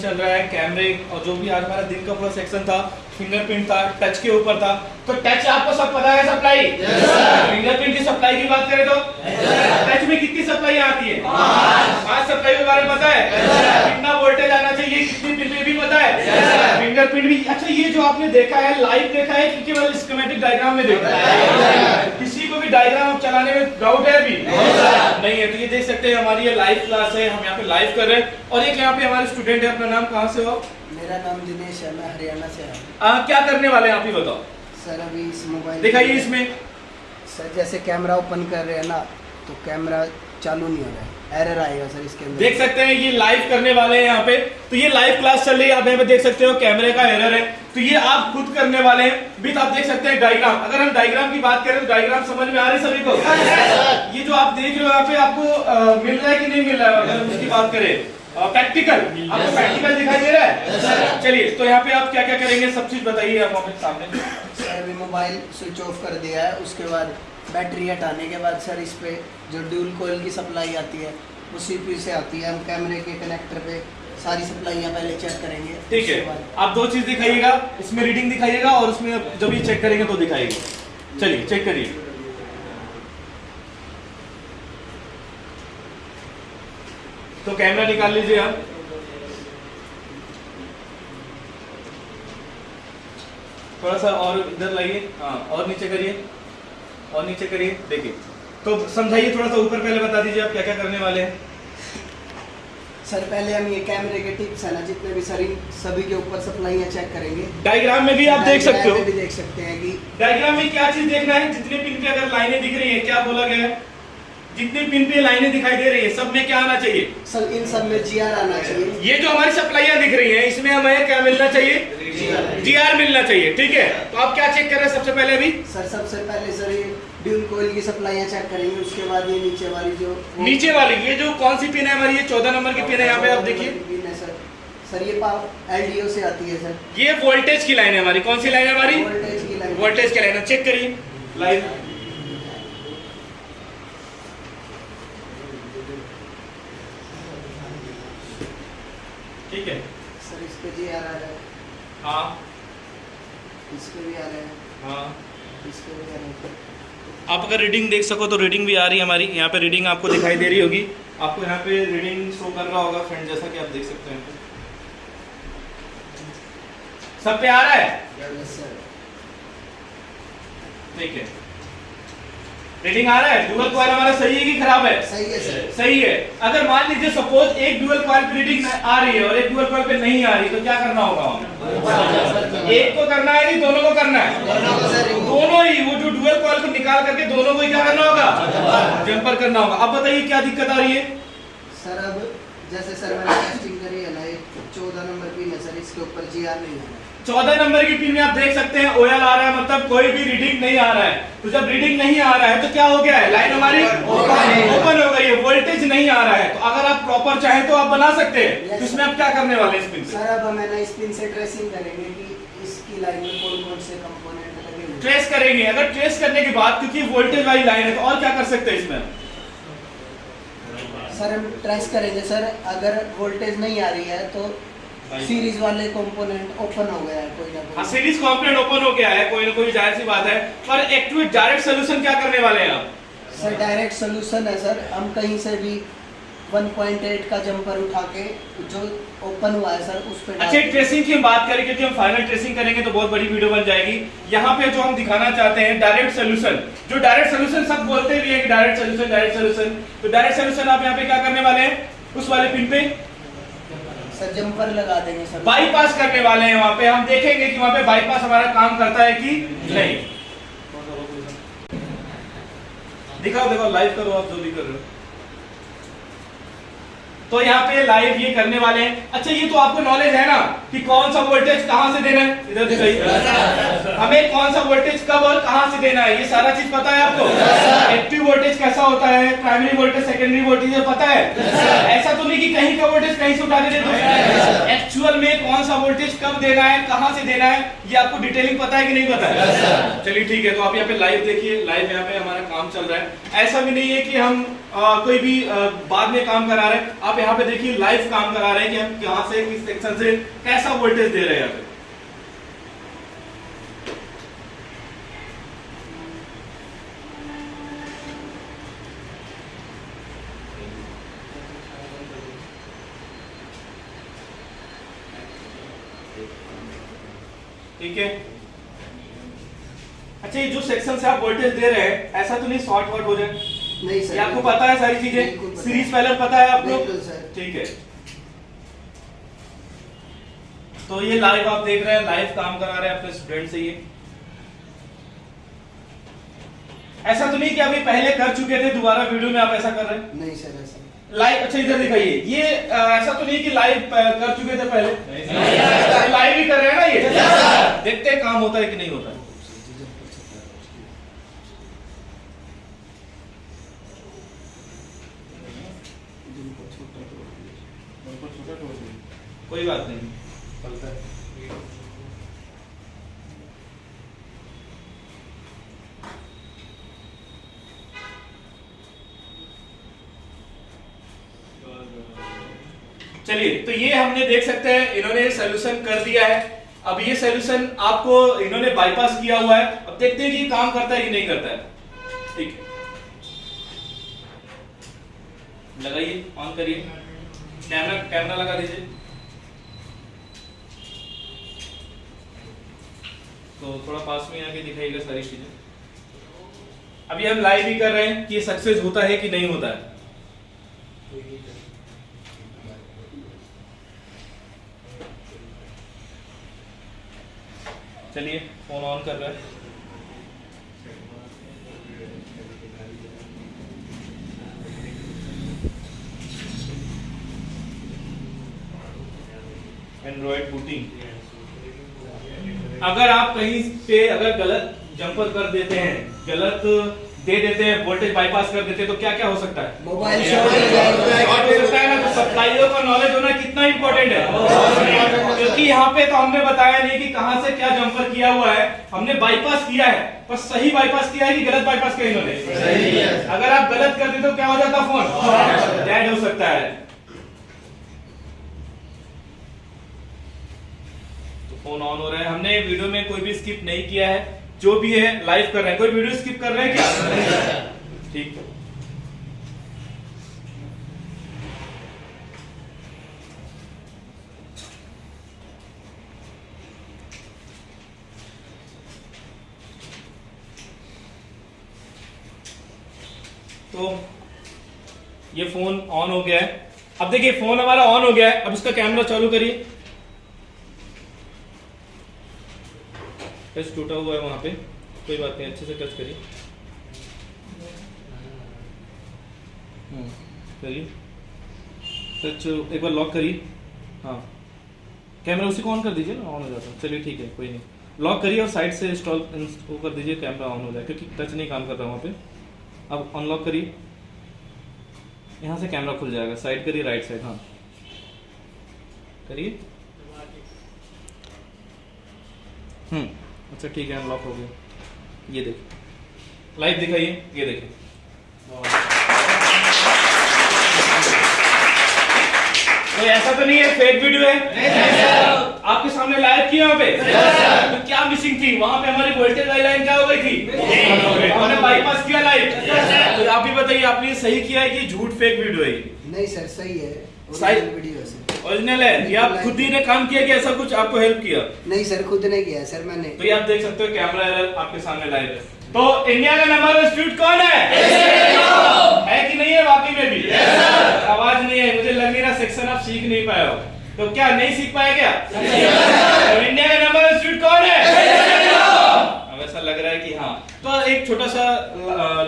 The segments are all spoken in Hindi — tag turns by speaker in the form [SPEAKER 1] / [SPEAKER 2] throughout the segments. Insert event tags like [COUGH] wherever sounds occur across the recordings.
[SPEAKER 1] चल रहा है कैमरे और जो भी आज हमारा दिन का पूरा सेक्शन था फिंगरप्रिंट था टच के ऊपर था। तो टच आपको सब पता है सप्लाई फिंगरप्रिंट की सप्लाई की बात करें तो? टच में कितनी सप्लाई आती है? पाँच। सप्लाई के बारे में पता है? कितना वोल्टेज आना चाहिए कितनी में भी पता है? फिंगरप्रिंट भी अच्छा ये जो आपने देखा है लाइव देखा है कि केवल स्कीमेटिक डायग्राम में देखा है। किसी को भी डायग्राम चलाने में डाउट है अभी नहीं है। तो ये देख सकते हैं हमारी ये लाइव क्लास है हम यहाँ पे लाइव कर रहे हैं। और एक यहाँ पे हमारे स्टूडेंट है अपना नाम कहाँ से हो?
[SPEAKER 2] मेरा नाम दिनेश है मैं हरियाणा से हूँ।
[SPEAKER 1] आ, क्या करने वाले हैं आप ही बताओ।
[SPEAKER 2] सर अभी इस मोबाइल
[SPEAKER 1] दिखाइए इसमें।
[SPEAKER 2] सर जैसे कैमरा ओपन कर रहे हैं ना तो कैमरा चालू नहीं हो रहा है। एरर आएगा सर इसके अंदर।
[SPEAKER 1] देख सकते हैं ये लाइव करने वाले हैं यहाँ पे। तो ये लाइव क्लास चल रही है आप यहाँ पे देख सकते हो कैमरे का एरर है। तो ये आप खुद करने वाले हैं। विथ आप देख सकते हैं डायग्राम अगर हम डायग्राम की बात करें तो डायग्राम समझ में आ रही है सभी को? ये जो आप देख रहे हो यहाँ पे आपको मिल रहा है कि नहीं मिल रहा है अगर हम उसकी बात करें? प्रैक्टिकल आपको प्रैक्टिकल दिखाई दे रहा है? चलिए तो यहाँ पे आप क्या क्या करेंगे? सब चीज़ बताइए आप सामने।
[SPEAKER 2] सर मोबाइल स्विच ऑफ़ कर दिया है उसके बाद बैटरी हटाने के बाद सर इस पे जो ड्यूल कोयल की सप्लाई आती है वो सीपीयू से आती है। हम कैमरे के कनेक्टर पे सारी सप्लाइयाँ पहले चेक करेंगे।
[SPEAKER 1] ठीक है। आप दो चीज़ दिखाइएगा इसमें रीडिंग दिखाइएगा और उसमें जब ये चेक करेंगे तो दिखाइएगा। चलिए चेक करिए। तो कैमरा निकाल लीजिए आप। थोड़ा सा और इधर लाइए। हाँ और नीचे करिए। और नीचे करिए देखिए। तो समझाइए थोड़ा सा ऊपर पहले बता दीजिए आप क्या क्या करने वाले हैं।
[SPEAKER 2] सर पहले हम ये कैमरे के टिप्स है ना जितने भी सर सभी के ऊपर सप्लाइयाँ चेक करेंगे।
[SPEAKER 1] डायग्राम में भी आप देख सकते हो।
[SPEAKER 2] भी देख सकते हैं कि
[SPEAKER 1] डायग्राम में क्या चीज़ देखना है? जितने पिन पे अगर लाइनें दिख रही है क्या बोला गया है? जितने पिन पे लाइनें दिखाई दे रही है सब में क्या आना चाहिए?
[SPEAKER 2] सर इन सब में जीआर आना चाहिए।
[SPEAKER 1] ये जो हमारी सप्लाइयाँ दिख रही है इसमें हमें क्या मिलना चाहिए? जीआर मिलना चाहिए ठीक है? तो आप क्या चेक कर रहे हैं सबसे पहले अभी?
[SPEAKER 2] सर सबसे पहले सर ये ड्यूल कोयल की सप्लाइयाँ चेक करेंगे उसके बाद ये नीचे वाली जो
[SPEAKER 1] नीचे वाली ये जो कौन सी पिन है हमारी? ये चौदह नंबर की पिन है यहाँ पे आप देखिए।
[SPEAKER 2] पिन है सर सर ये पावर एलडीओ से आती है सर
[SPEAKER 1] ये वोल्टेज की लाइन है हमारी। कौन सी लाइन है हमारी?
[SPEAKER 2] वोल्टेज की लाइन
[SPEAKER 1] वोल्टेज की लाइन है। चेक करिए। लाइन ठीक है।
[SPEAKER 2] सर इस पे जीआर आ रहा है।
[SPEAKER 1] हाँ।
[SPEAKER 2] इस पे भी आ रहा है।
[SPEAKER 1] हाँ।
[SPEAKER 2] इस पे भी आ रहा है।
[SPEAKER 1] आप अगर रीडिंग देख सको तो रीडिंग भी आ रही है हमारी। यहाँ पे रीडिंग आपको दिखाई दे रही होगी। आपको यहाँ पे रीडिंग शो कर रहा होगा फ्रेंड जैसा कि आप देख सकते हैं। सब पे आ रहा है ठीक है। रीडिंग आ रहा है? डुअल कॉइल हमारा सही है कि खराब है?
[SPEAKER 2] सही है सर
[SPEAKER 1] सही है। अगर मान लीजिए सपोज़ एक डुअल कॉइल पे रीडिंग आ रही है और एक डुअल कॉइल पे नहीं आ रही तो क्या करना होगा हमें? एक को करना है कि दोनों को करना है?
[SPEAKER 2] दोनों को सर
[SPEAKER 1] दोनों ही वो जो डुअल कॉइल को निकाल करके दोनों को ही क्या करना होगा? जंपर करना होगा। अब बताइए क्या दिक्कत आ रही है?
[SPEAKER 2] सर अब जैसे सर मैंने टेस्टिंग करी है ना ये चौदह नंबर पिन है सर इसके ऊपर जीआर नहीं है।
[SPEAKER 1] चौदह नंबर की पिन में आप देख सकते हैं ओएल आ रहा है मतलब कोई भी रीडिंग नहीं आ रहा है। तो जब रीडिंग नहीं आ रहा है तो क्या हो गया है? लाइन हमारी ओपन हो गई। है वोल्टेज नहीं आ रहा है। तो अगर आप प्रॉपर चाहें तो आप बना सकते हैं। तो इसमें आप क्या करने वाले इस पिन
[SPEAKER 2] सर अब हमें ना इस पिन से ट्रेसिंग करेंगे कि इसकी लाइन में कौन कौन से कंपोनेंट लगे
[SPEAKER 1] ट्रेस करेंगे। अगर ट्रेस करने के बाद क्योंकि वोल्टेज वाली लाइन है तो और क्या कर सकते हैं इसमें?
[SPEAKER 2] सर हम ट्रेस करेंगे सर अगर वोल्टेज नहीं आ रही है तो सीरीज़ वाले कंपोनेंट ओपन हो गया है कोई ना
[SPEAKER 1] हाँ
[SPEAKER 2] कोई
[SPEAKER 1] सीरीज़ कंपोनेंट ओपन हो गया है कोई ना कोई ज़ाहिर सी बात है। पर एक्टिवेट डायरेक्ट सोल्यूशन क्या करने वाले हैं आप?
[SPEAKER 2] सर डायरेक्ट सोल्यूशन है सर। हम कहीं से भी 1.8 का जंपर उठा के जो ओपन हुआ है सर उस पर
[SPEAKER 1] अच्छा ट्रेसिंग की हम बात करें क्योंकि हम फाइनल ट्रेसिंग करेंगे तो बहुत बड़ी वीडियो बन जाएगी। यहाँ पे जो हम दिखाना चाहते हैं डायरेक्ट सोल्यूशन जो डायरेक्ट सोल्यूशन सब बोलते भी है कि डायरेक्ट सोल्यूशन डायरेक्ट सोल्यूशन तो डायरेक्ट सोल्यूशन आप यहाँ पे क्या करने वाले हैं? उस वाले पिन पे?
[SPEAKER 2] सर जंपर लगा देंगे सर
[SPEAKER 1] बाईपास करने वाले हैं वहाँ पे। हम देखेंगे कि वहाँ पे बाईपास हमारा काम करता है कि नहीं। दिखाओ देखो लाइव करो आप जो भी कर रहे हो। तो यहाँ पे लाइव ये करने वाले हैं। अच्छा ये तो आपको नॉलेज है ना कि कौन सा वोल्टेज कहाँ से देना है? इधर दिखाइए हमें कौन सा वोल्टेज कब और कहाँ से देना है? ये सारा चीज़ पता है आपको? एक्टिव वोल्टेज कैसा होता है? प्राइमरी वोल्टेज सेकेंडरी वोल्टेज पता है? ऐसा तो नहीं कि कहीं का वोल्टेज कहीं से उठा के एक्चुअल में कौन सा वोल्टेज कब देना है, कहाँ से देना है, ये आपको डिटेलिंग पता है कि नहीं पता है? चलिए ठीक है तो आप यहाँ पे लाइव देखिए। लाइव यहाँ पे हमारा काम चल रहा है। ऐसा भी नहीं है कि हम कोई भी बाद में काम करा रहे हैं। आप यहाँ पे देखिए लाइव काम करा रहे हैं कि हम कहाँ से किस सेक्शन से कैसा वोल्टेज दे रहे हैं यहाँ पे। ठीक है? अच्छा ये जो सेक्शन से आप वोल्टेज दे रहे हैं, ऐसा तो नहीं शॉर्ट वर्ट हो जाए।
[SPEAKER 2] नहीं सर।
[SPEAKER 1] ये आपको पता है सारी चीज़ें? सीरीज़। पैनल पता है आपको?
[SPEAKER 2] बिल्कुल सर।
[SPEAKER 1] ठीक है। तो ये लाइव आप देख रहे हैं लाइव काम करा रहे हैं अपने स्टूडेंट से ये। ऐसा तो नहीं कि अभी पहले कर चुके थे दोबारा वीडियो में आप ऐसा कर रहे हैं?
[SPEAKER 2] नहीं सर ऐसा
[SPEAKER 1] लाइव अच्छा इधर दिखाइए। ये अ, ऐसा तो नहीं कि लाइव कर चुके थे पहले? लाइव ही कर रहे हैं ना ये? [LAUGHS] देखते हैं काम होता है कि नहीं होता है। कोई बात नहीं। चलिए तो ये हमने देख सकते हैं, इन्होंने सोल्यूशन कर दिया है। अब ये सोल्यूशन आपको इन्होंने बाईपास किया हुआ है। अब देखते हैं कि काम करता है कि नहीं करता है। ठीक है। लगाइए ऑन करिए। कैमरा कैमरा लगा दीजिए। तो थोड़ा पास में आके दिखाइएगा सारी चीज़ें। अभी हम लाइव ही कर रहे हैं कि ये सक्सेस होता है कि नहीं होता है। चलिए फ़ोन ऑन कर रहा है। एंड्रॉइड बूटिंग अगर आप कहीं पे अगर गलत जंपर कर देते हैं गलत दे देते हैं वोल्टेज बाईपास कर देते हैं तो क्या क्या हो सकता है?
[SPEAKER 2] मोबाइल शॉर्ट हो
[SPEAKER 1] सकता है। ना? तो सप्लाइयों का नॉलेज होना कितना इम्पोर्टेंट है। क्योंकि यहाँ पे तो हमने बताया नहीं कि कहाँ से क्या जंपर किया हुआ है। हमने बाईपास किया है पर सही बाईपास किया है कि गलत बाईपास किया इन्होंने? अगर आप गलत कर देते तो क्या हो जाता फ़ोन डेड हो सकता है। फ़ोन ऑन हो रहा है। हमने वीडियो में कोई भी स्किप नहीं किया है। जो भी है लाइव कर रहे हैं। कोई वीडियो स्किप कर रहे हैं क्या? ठीक। तो ये फ़ोन ऑन हो गया है। अब देखिए, फ़ोन हमारा ऑन हो गया है। अब इसका कैमरा चालू करिए। टच टूटा हुआ है वहाँ पे। कोई बात नहीं अच्छे से टच करिए। हम्म, करिए टच एक बार लॉक करिए। हाँ। कैमरा उसी को ऑन कर दीजिए ना ऑन हो जाता है। चलिए ठीक है कोई नहीं। लॉक करिए और साइड से इंस्टॉल वो कर दीजिए कैमरा ऑन हो जाए क्योंकि टच नहीं काम कर रहा वहाँ पे। अब अनलॉक करिए। यहाँ से कैमरा खुल जाएगा। साइड करिए राइट साइड हाँ। करिए। हम्म। अच्छा ठीक है अनलॉक हो गया। ये देखिए लाइव दिखाइए ये देखिए कोई ऐसा तो नहीं है फेक वीडियो है। आपके सामने लाइव किया वहाँ पे? तो क्या मिसिंग थी? वहाँ पे हमारी वोल्टेज वाली लाइन क्या हो गई थी? हमने बाईपास किया लाइव तो आप ही बताइए आपने सही किया है कि झूठ फेक वीडियो है?
[SPEAKER 2] नहीं सर सही है। ओरिजिनल है
[SPEAKER 1] है? या आप खुद ही ने काम किया कि ऐसा कुछ आपको हेल्प किया?
[SPEAKER 2] नहीं सर खुद ने किया सर मैंने।
[SPEAKER 1] तो ये आप देख सकते हो कैमरा एरर आपके सामने लाइव है। तो इंडिया का नंबर वन इंस्टीट्यूट कौन है? है कि नहीं है वाकई में भी? आवाज़ नहीं है मुझे लग नहीं रहा सेक्शन आप सीख नहीं पाए हो। तो क्या नहीं सीख पाए क्या? तो इंडिया का नंबर वन इंस्टीट्यूट कौन है? अब ऐसा लग रहा है कि हाँ। तो एक छोटा सा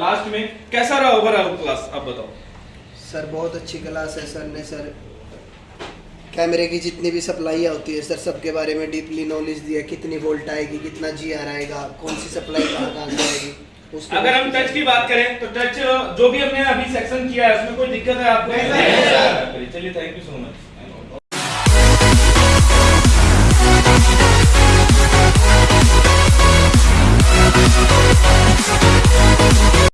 [SPEAKER 1] लास्ट में कैसा रहा ओवरऑल क्लास आप बताओ।
[SPEAKER 2] सर बहुत अच्छी क्लास है सर ने सर कैमरे की जितनी भी सप्लाई होती है सर सबके बारे में डीपली नॉलेज दिया कितनी वोल्ट आएगी कितना जी आर आएगा कौन सी सप्लाई कहाँ कहाँ से आएगी
[SPEAKER 1] अगर हम टच की बात करें तो टच जो भी हमने अभी सेक्शन किया है उसमें कोई दिक्कत है आपको? चलिए थैंक यू सो मच